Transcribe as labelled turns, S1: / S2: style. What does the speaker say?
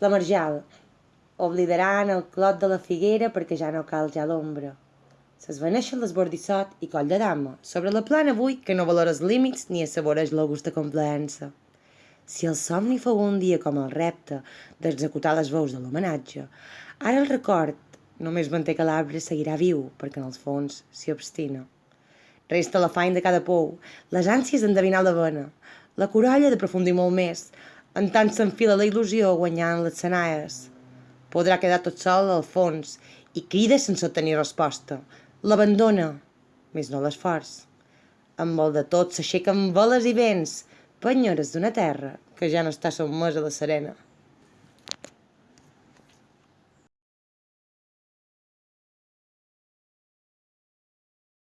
S1: La marjal. Oblidaran el clot de la figuera perquè ja no cal ja l'ombra. S'esvaneixen l'esbordissot i coll de dama sobre la plana avui que no valora els límits ni assaboreix la gusta complaença. Si el somni fou un dia com el repte d'executar les veus de l'homenatge, ara el record només manté que l'arbre seguirà viu perquè en els fons s'hi obstina. Resta l'afany de cada pou, les ànsies d'endevinar la vena, la corolla d'aprofundir molt més, en tant s'enfila la il·lusió guanyant les senaies. Podrà quedar tot sol al fons i crida sense obtenir resposta, L'abandona, més no l'esforç. Amb el de tot s'aixequen veles i vents, penyores d'una terra que ja no està sotmesa a la serena.